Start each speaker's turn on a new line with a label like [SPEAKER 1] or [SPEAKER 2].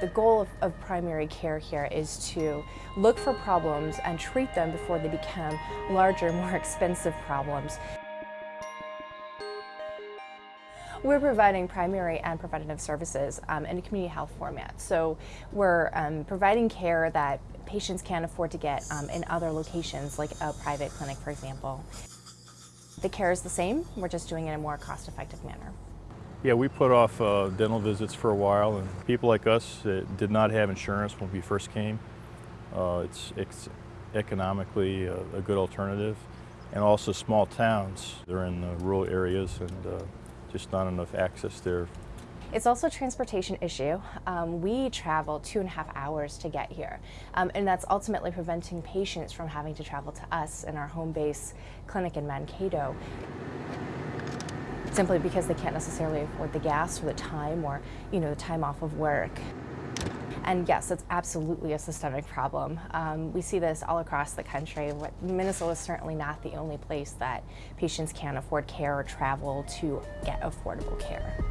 [SPEAKER 1] The goal of, of, primary care here is to look for problems and treat them before they become larger, more expensive problems. We're providing primary and preventative services um, in a community health format. So we're um, providing care that patients can't afford to get um, in other locations, like a private clinic, for example. The care is the same, we're just doing it in a more cost-effective manner.
[SPEAKER 2] Yeah, we put off uh, dental visits for a while, and people like us that did not have insurance when we first came, uh, it's, it's, economically a, a, good alternative. And also small towns, they're in the rural areas and uh, just not enough access there.
[SPEAKER 1] It's also a transportation issue. Um, we travel two and a half hours to get here, um, and that's ultimately preventing patients from having to travel to us in our home base clinic in Mankato simply because they can't necessarily afford the gas or the time or, you know, the time off of work. And yes, it's absolutely a systemic problem. Um, we see this all across the country. Minnesota is certainly not the only place that patients can't afford care or travel to get affordable care.